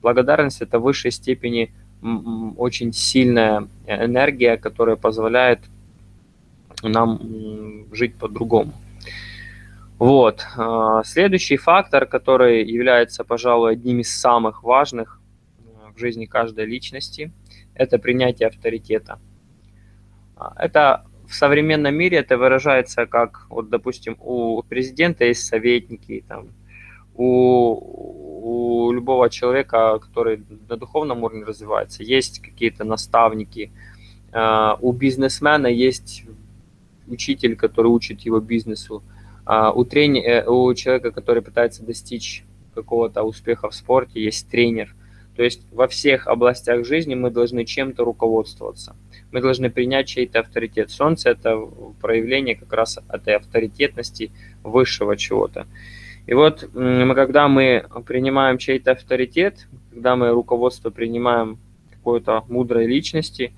Благодарность – это в высшей степени очень сильная энергия, которая позволяет нам жить по-другому. Вот. А, следующий фактор, который является, пожалуй, одним из самых важных э, в жизни каждой личности, это принятие авторитета. А, это в современном мире это выражается как, вот, допустим, у президента есть советники, там, у, у любого человека, который на духовном уровне развивается, есть какие-то наставники. А, у бизнесмена есть учитель, который учит его бизнесу. А, у, трени... Э, у человека, который пытается достичь какого-то успеха в спорте, есть тренер. То есть во всех областях жизни мы должны чем-то руководствоваться. Мы должны принять чей-то авторитет. Солнце – это проявление как раз этой авторитетности высшего чего-то. И вот мы, когда мы принимаем чей-то авторитет, когда мы руководство принимаем какой-то мудрой личности,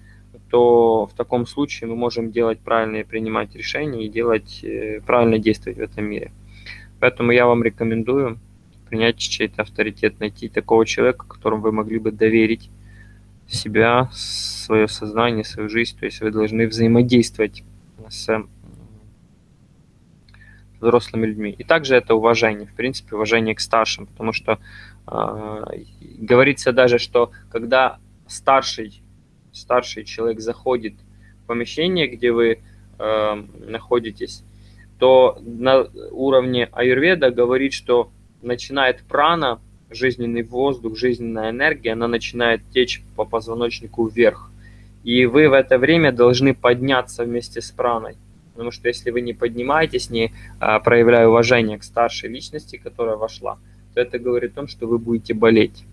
то в таком случае мы можем делать правильные, принимать решения и делать, э, правильно действовать в этом мире. Поэтому я вам рекомендую принять чей-то авторитет, найти такого человека, которому вы могли бы доверить себя, свое сознание, свою жизнь. То есть вы должны взаимодействовать с взрослыми людьми. И также это уважение, в принципе, уважение к старшим, потому что э, говорится даже, что когда старший, старший человек заходит в помещение, где вы э, находитесь, то на уровне аюрведа говорит, что начинает прана, жизненный воздух, жизненная энергия, она начинает течь по позвоночнику вверх. И вы в это время должны подняться вместе с праной. Потому что если вы не поднимаетесь, не а, проявляя уважение к старшей личности, которая вошла, то это говорит о том, что вы будете болеть.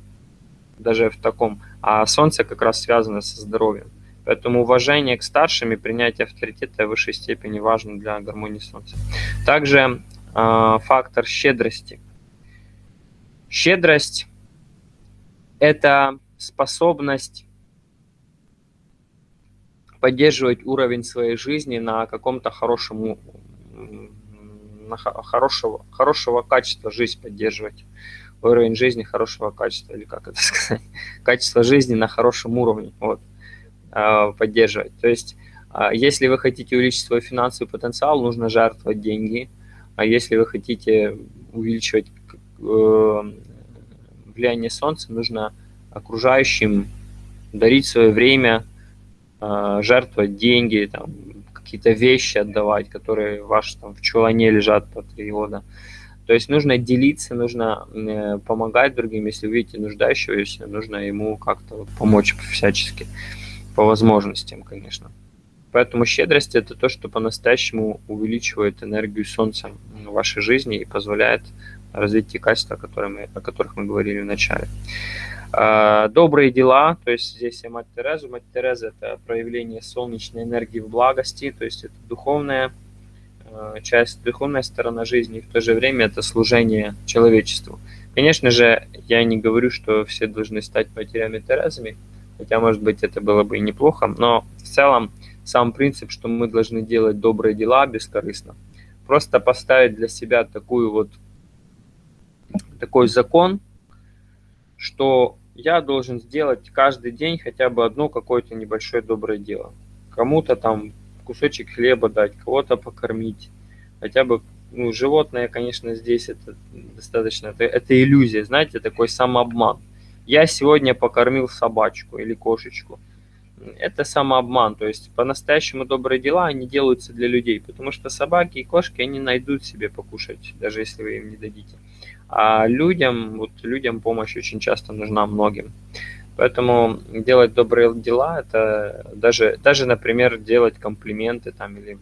Даже в таком. А солнце как раз связано со здоровьем. Поэтому уважение к старшим и принятие авторитета в высшей степени важно для гармонии солнца. Также э, фактор щедрости. Щедрость – это способность поддерживать уровень своей жизни на каком-то хорошем, на хорошего, хорошего качества жизнь поддерживать. Уровень жизни хорошего качества, или как это сказать, качество жизни на хорошем уровне, вот, а, поддерживать. То есть, а, если вы хотите увеличить свой финансовый потенциал, нужно жертвовать деньги, а если вы хотите увеличивать э, влияние Солнца, нужно окружающим дарить свое время, Э, жертвовать деньги, там, какие-то вещи отдавать, которые ваши там в чулане лежат по три года. То есть нужно делиться, нужно э, помогать другим, если вы видите нуждающегося, нужно ему как-то помочь всячески, по возможностям, конечно. Поэтому щедрость – это то, что по-настоящему увеличивает энергию Солнца в вашей жизни и позволяет развить те качества, которые мы, о которых мы говорили в начале. А, добрые дела, то есть здесь я мать Терезу. Мать Тереза – это проявление солнечной энергии в благости, то есть это духовная часть, духовная сторона жизни, и в то же время это служение человечеству. Конечно же, я не говорю, что все должны стать матерями Терезами, хотя, может быть, это было бы и неплохо, но в целом сам принцип, что мы должны делать добрые дела бескорыстно, просто поставить для себя такую вот, такой закон, что я должен сделать каждый день хотя бы одно какое-то небольшое доброе дело. Кому-то там кусочек хлеба дать, кого-то покормить. Хотя бы, ну, животное, конечно, здесь это достаточно, это, это иллюзия, знаете, такой самообман. Я сегодня покормил собачку или кошечку. Это самообман, то есть по-настоящему добрые дела, они делаются для людей, потому что собаки и кошки, они найдут себе покушать, даже если вы им не дадите. А людям, вот людям помощь очень часто нужна многим. Поэтому делать добрые дела, это даже, даже, например, делать комплименты там или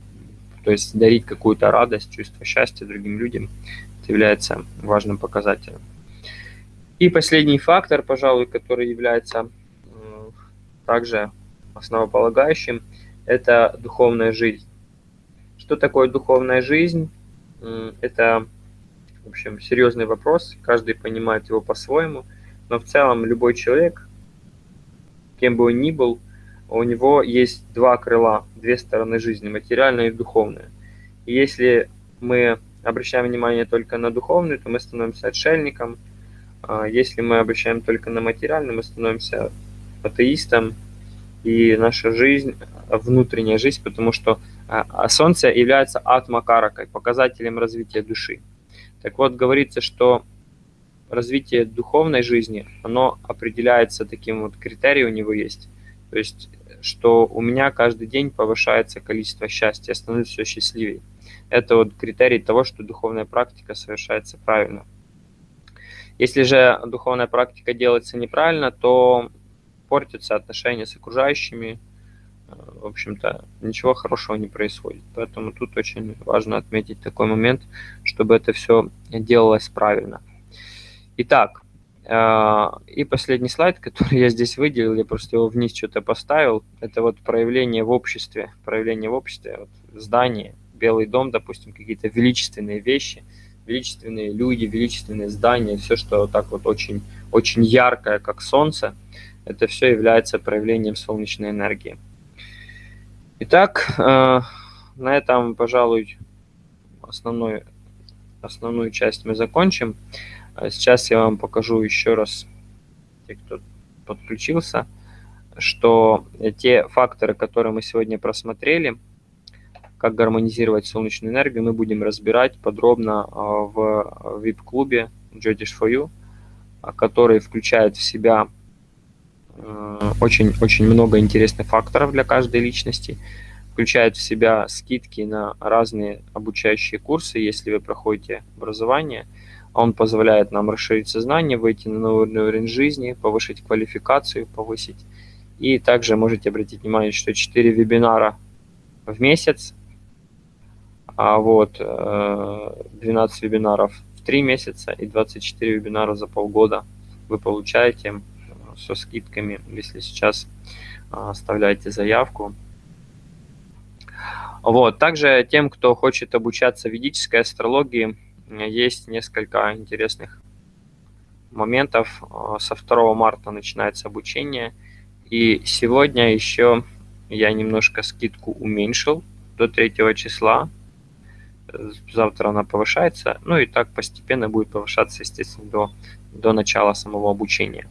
то есть дарить какую-то радость, чувство счастья другим людям, это является важным показателем. И последний фактор, пожалуй, который является также основополагающим, это духовная жизнь. Что такое духовная жизнь? Это в общем, серьезный вопрос, каждый понимает его по-своему, но в целом любой человек, кем бы он ни был, у него есть два крыла, две стороны жизни, материальная и духовная. И если мы обращаем внимание только на духовную, то мы становимся отшельником. А если мы обращаем только на материальную, мы становимся атеистом. И наша жизнь, внутренняя жизнь, потому что а, а Солнце является атмакаракой, показателем развития души. Так вот, говорится, что развитие духовной жизни, оно определяется таким вот критерием у него есть. То есть, что у меня каждый день повышается количество счастья, я становлюсь все счастливее. Это вот критерий того, что духовная практика совершается правильно. Если же духовная практика делается неправильно, то портятся отношения с окружающими, э, в общем-то, ничего хорошего не происходит. Поэтому тут очень важно отметить такой момент, чтобы это все делалось правильно. Итак, э, и последний слайд, который я здесь выделил, я просто его вниз что-то поставил, это вот проявление в обществе, проявление в обществе, вот здание, Белый дом, допустим, какие-то величественные вещи, величественные люди, величественные здания, все, что так вот очень, очень яркое, как солнце, это все является проявлением солнечной энергии. Итак, э, на этом, пожалуй, основной, основную часть мы закончим. А сейчас я вам покажу еще раз, те, кто подключился, что те факторы, которые мы сегодня просмотрели, как гармонизировать солнечную энергию, мы будем разбирать подробно а, в VIP-клубе Jyotish for You, а, который включает в себя очень-очень много интересных факторов для каждой личности, включает в себя скидки на разные обучающие курсы, если вы проходите образование. Он позволяет нам расширить сознание, выйти на новый уровень жизни, повысить квалификацию, повысить. И также можете обратить внимание, что 4 вебинара в месяц, а вот 12 э, вебинаров в 3 месяца и 24 вебинара за полгода вы получаете со скидками, если сейчас а, оставляете заявку. Вот. Также тем, кто хочет обучаться ведической астрологии, есть несколько интересных моментов. А, со 2 марта начинается обучение. И сегодня еще я немножко скидку уменьшил до 3 числа. Завтра она повышается. Ну и так постепенно будет повышаться, естественно, до, до начала самого обучения.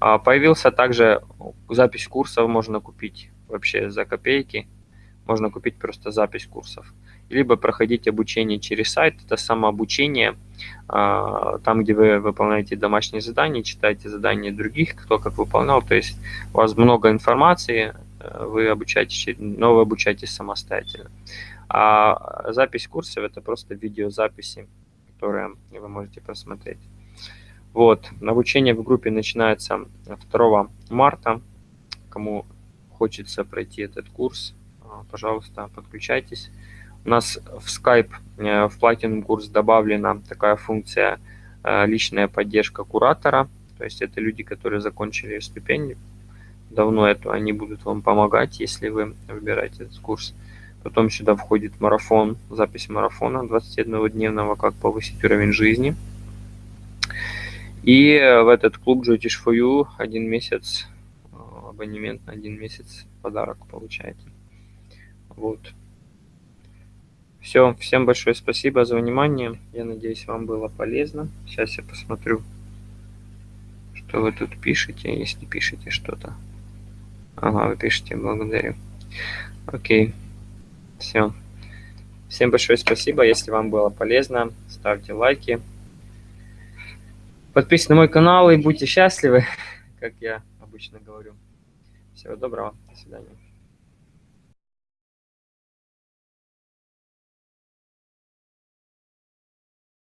А, появился также запись курсов, можно купить вообще за копейки. Можно купить просто запись курсов. Либо проходить обучение через сайт, это самообучение, а, там, где вы выполняете домашние задания, читаете задания других, кто как выполнял. То есть у вас много информации, э, вы обучаетесь, но вы обучаетесь самостоятельно. А запись курсов – это просто видеозаписи, которые вы можете просмотреть. Вот, обучение в группе начинается 2 марта. Кому хочется пройти этот курс, а, пожалуйста, подключайтесь. У нас в Skype, э, в Platinum курс добавлена такая функция э, личная поддержка куратора. То есть это люди, которые закончили ступень давно эту, они будут вам помогать, если вы выбираете этот курс. Потом сюда входит марафон, запись марафона 21-дневного, как повысить уровень жизни – и в этот клуб Jyotish for You один месяц, э, абонемент на один месяц подарок получаете. Вот. Все, всем большое спасибо за внимание. Я надеюсь, вам было полезно. Сейчас я посмотрю, что вы тут пишете, если пишете что-то. Ага, вы пишете, благодарю. Окей, все. Всем большое спасибо. Если вам было полезно, ставьте лайки. Подписывайтесь на мой канал и будьте счастливы, как я обычно говорю. Всего доброго, до свидания.